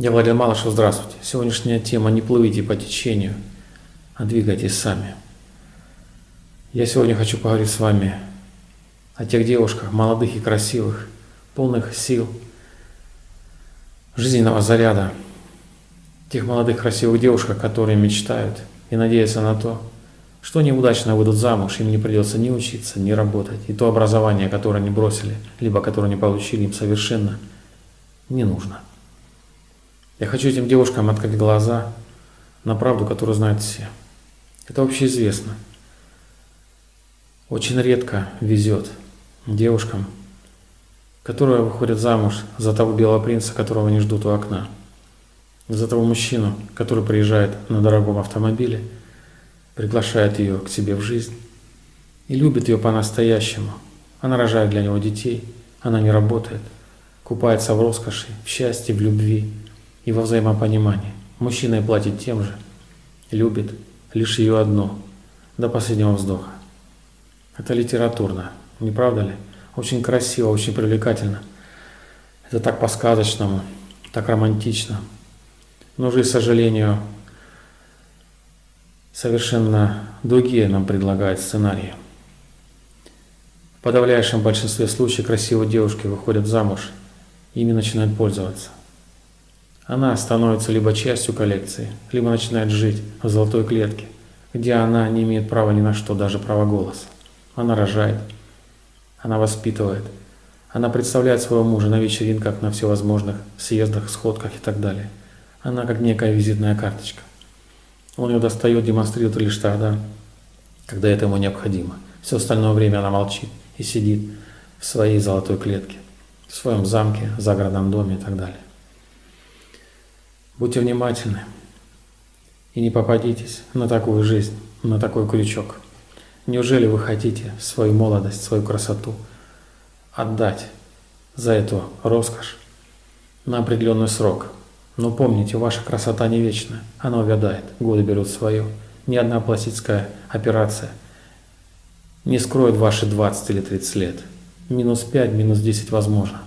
Я Владимир Малышев, здравствуйте. Сегодняшняя тема «Не плывите по течению, а двигайтесь сами». Я сегодня хочу поговорить с вами о тех девушках, молодых и красивых, полных сил, жизненного заряда, тех молодых красивых девушек, которые мечтают и надеются на то, что они удачно выйдут замуж, им не придется ни учиться, ни работать, и то образование, которое они бросили, либо которое не получили, им совершенно не нужно. Я хочу этим девушкам открыть глаза на правду, которую знают все. Это общеизвестно. Очень редко везет девушкам, которые выходят замуж за того белого принца, которого они ждут у окна, за того мужчину, который приезжает на дорогом автомобиле, приглашает ее к себе в жизнь и любит ее по-настоящему. Она рожает для него детей, она не работает, купается в роскоши, в счастье, в любви, и во взаимопонимании. Мужчина и платит тем же, любит лишь ее одну, до последнего вздоха. Это литературно, не правда ли? Очень красиво, очень привлекательно. Это так по-сказочному, так романтично. Но же, к сожалению, совершенно другие нам предлагают сценарии. В подавляющем большинстве случаев красивые девушки выходят замуж, ими начинают пользоваться. Она становится либо частью коллекции, либо начинает жить в золотой клетке, где она не имеет права ни на что, даже права голоса. Она рожает, она воспитывает, она представляет своего мужа на вечеринках, на всевозможных съездах, сходках и так далее. Она как некая визитная карточка. Он ее достает, демонстрирует лишь тогда, когда это ему необходимо. Все остальное время она молчит и сидит в своей золотой клетке, в своем замке, загородном доме и так далее. Будьте внимательны и не попадитесь на такую жизнь, на такой крючок. Неужели вы хотите свою молодость, свою красоту отдать за эту роскошь на определенный срок? Но помните, ваша красота не вечна, она увядает, годы берут свое. Ни одна пластическая операция не скроет ваши 20 или 30 лет. Минус 5, минус 10 возможно.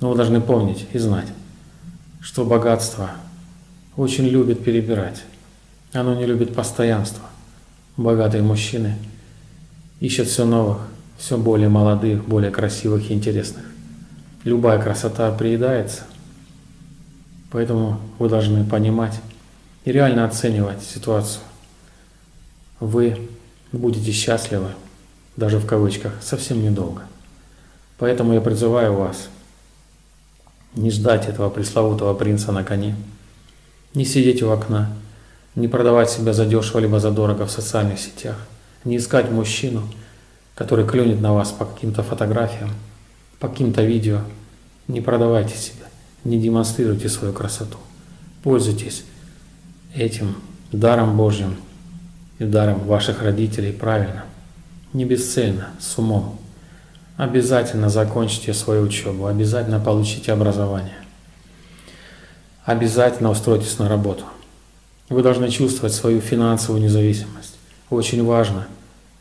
Но вы должны помнить и знать, что богатство очень любит перебирать. Оно не любит постоянства. Богатые мужчины ищут все новых, все более молодых, более красивых и интересных. Любая красота приедается, поэтому вы должны понимать и реально оценивать ситуацию. Вы будете счастливы, даже в кавычках, совсем недолго. Поэтому я призываю вас – не ждать этого пресловутого принца на коне, не сидеть у окна, не продавать себя задешево либо задорого в социальных сетях, не искать мужчину, который клюнет на вас по каким-то фотографиям, по каким-то видео. Не продавайте себя, не демонстрируйте свою красоту. Пользуйтесь этим даром Божьим и даром ваших родителей правильно, не бесцельно, с умом. Обязательно закончите свою учебу, обязательно получите образование. Обязательно устройтесь на работу. Вы должны чувствовать свою финансовую независимость. Очень важно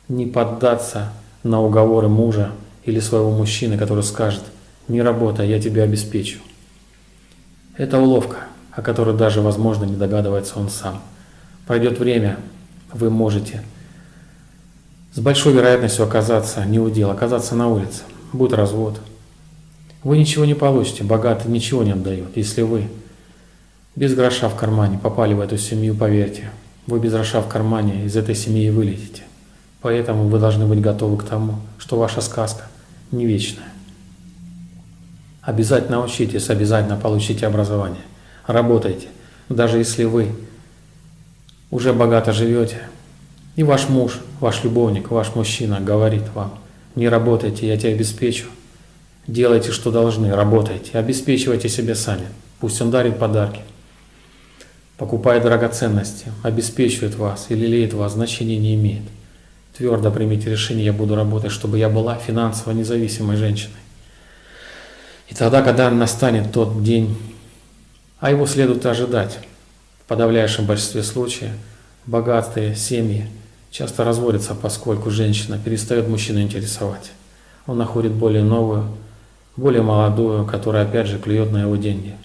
не поддаться на уговоры мужа или своего мужчины, который скажет «не работай, я тебя обеспечу». Это уловка, о которой даже, возможно, не догадывается он сам. Пройдет время, вы можете с большой вероятностью оказаться не у дел, оказаться на улице. Будет развод. Вы ничего не получите, богатый ничего не отдает. Если вы без гроша в кармане попали в эту семью, поверьте, вы без гроша в кармане из этой семьи вылетите. Поэтому вы должны быть готовы к тому, что ваша сказка не вечная. Обязательно учитесь, обязательно получите образование. Работайте. Даже если вы уже богато живете, и ваш муж, ваш любовник, ваш мужчина говорит вам, не работайте, я тебя обеспечу. Делайте, что должны, работайте, обеспечивайте себя сами. Пусть он дарит подарки, покупает драгоценности, обеспечивает вас или лелеет вас, значения не имеет. Твердо примите решение, я буду работать, чтобы я была финансово независимой женщиной. И тогда, когда настанет тот день, а его следует ожидать, в подавляющем большинстве случаев, богатые семьи – часто разводятся, поскольку женщина перестает мужчину интересовать. Он находит более новую, более молодую, которая опять же клюет на его деньги.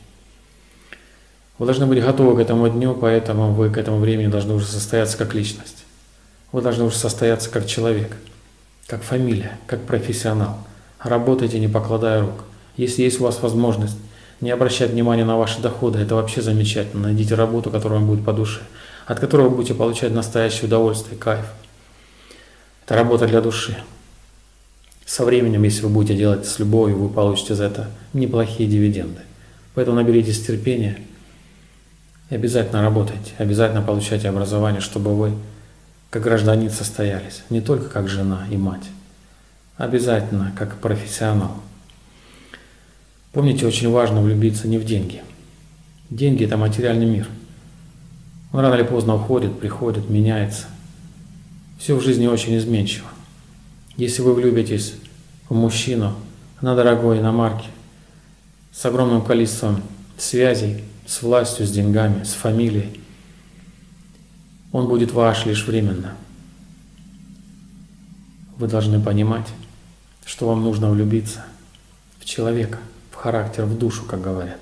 Вы должны быть готовы к этому дню, поэтому вы к этому времени должны уже состояться как личность. Вы должны уже состояться как человек, как фамилия, как профессионал. Работайте, не покладая рук. Если есть у вас возможность не обращать внимания на ваши доходы, это вообще замечательно. Найдите работу, которая вам будет по душе, от которой вы будете получать настоящее удовольствие, кайф. Это работа для души. Со временем, если вы будете делать с любовью, вы получите за это неплохие дивиденды. Поэтому наберитесь терпения и обязательно работайте, обязательно получайте образование, чтобы вы как гражданин состоялись, не только как жена и мать, обязательно как профессионал. Помните, очень важно влюбиться не в деньги. Деньги – это материальный мир. Он рано или поздно уходит, приходит, меняется. Все в жизни очень изменчиво. Если вы влюбитесь в мужчину на дорогой иномарке, с огромным количеством связей, с властью, с деньгами, с фамилией, он будет ваш лишь временно. Вы должны понимать, что вам нужно влюбиться в человека – характер, в душу, как говорят.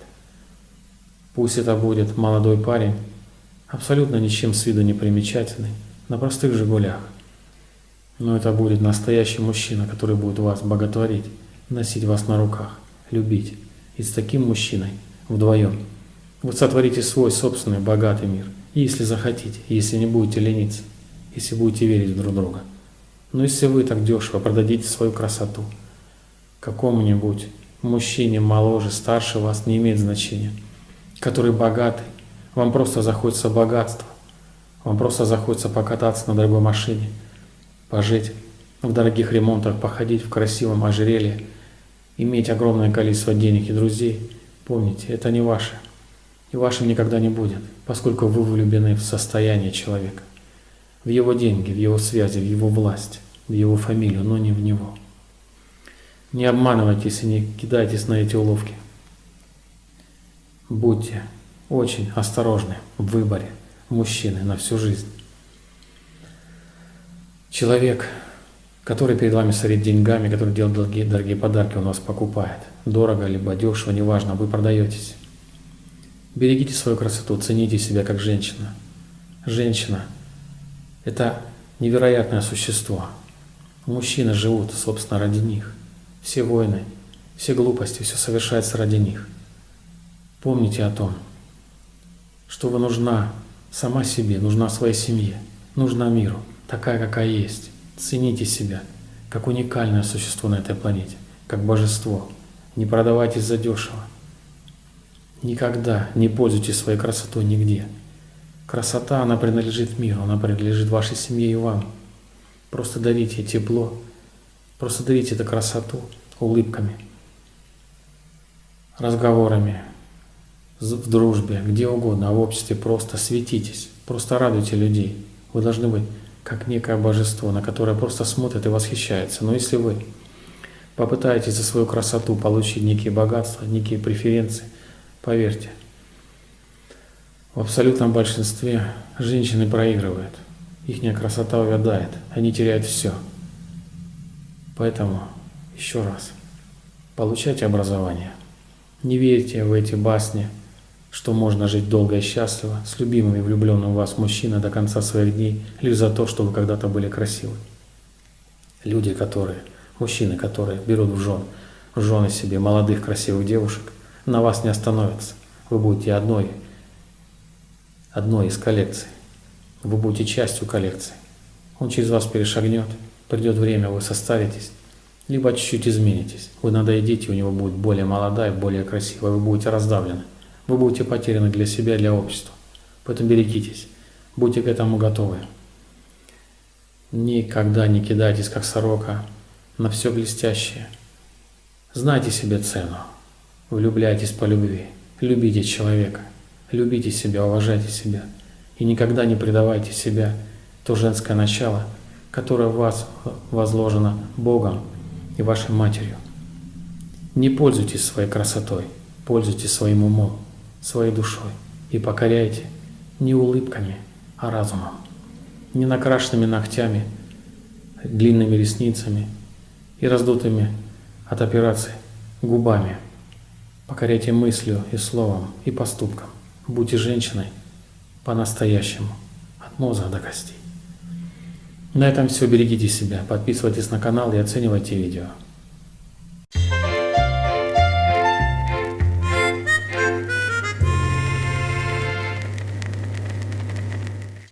Пусть это будет молодой парень, абсолютно ничем с виду не примечательный, на простых «Жигулях». Но это будет настоящий мужчина, который будет вас боготворить, носить вас на руках, любить. И с таким мужчиной вдвоем вы сотворите свой собственный богатый мир. Если захотите, если не будете лениться, если будете верить друг друга. Но если вы так дешево продадите свою красоту какому-нибудь мужчине моложе, старше вас, не имеет значения, который богатый, вам просто захочется богатство, вам просто захочется покататься на дорогой машине, пожить в дорогих ремонтах, походить в красивом ожерелье, иметь огромное количество денег и друзей, помните, это не ваше, и вашим никогда не будет, поскольку вы влюблены в состояние человека, в его деньги, в его связи, в его власть, в его фамилию, но не в него. Не обманывайтесь и не кидайтесь на эти уловки. Будьте очень осторожны в выборе мужчины на всю жизнь. Человек, который перед вами сорит деньгами, который делает дорогие, дорогие подарки, он вас покупает. Дорого либо дешево, неважно, вы продаетесь. Берегите свою красоту, цените себя как женщина. Женщина – это невероятное существо. Мужчины живут, собственно, ради них. Все войны, все глупости, все совершается ради них. Помните о том, что вы нужна сама себе, нужна своей семье, нужна миру, такая, какая есть. Цените себя, как уникальное существо на этой планете, как божество. Не продавайтесь за дешево. Никогда не пользуйтесь своей красотой нигде. Красота, она принадлежит миру, она принадлежит вашей семье и вам. Просто дарите тепло, Просто дарите эту красоту улыбками, разговорами, в дружбе, где угодно, а в обществе просто светитесь, просто радуйте людей. Вы должны быть как некое божество, на которое просто смотрит и восхищается. Но если вы попытаетесь за свою красоту получить некие богатства, некие преференции, поверьте, в абсолютном большинстве женщины проигрывают. Ихняя красота увядает, они теряют все – Поэтому еще раз, получайте образование. Не верьте в эти басни, что можно жить долго и счастливо с любимым и влюбленным в вас мужчиной до конца своих дней лишь за то, что вы когда-то были красивы. Люди, которые, мужчины, которые берут в жен, в жены себе молодых красивых девушек, на вас не остановятся. Вы будете одной, одной из коллекций. Вы будете частью коллекции. Он через вас перешагнет, Придет время, вы состаритесь, либо чуть-чуть изменитесь. Вы надоедите, у него будет более молодая, более красивая, вы будете раздавлены. Вы будете потеряны для себя, для общества. Поэтому берегитесь, будьте к этому готовы. Никогда не кидайтесь, как сорока, на все блестящее. Знайте себе цену. Влюбляйтесь по любви. Любите человека. Любите себя, уважайте себя. И никогда не предавайте себя, то женское начало – которое в вас возложено Богом и вашей матерью. Не пользуйтесь своей красотой, пользуйтесь своим умом, своей душой и покоряйте не улыбками, а разумом, не накрашенными ногтями, длинными ресницами и раздутыми от операции губами. Покоряйте мыслью и словом и поступком. Будьте женщиной по-настоящему, от мозга до костей. На этом все. Берегите себя, подписывайтесь на канал и оценивайте видео.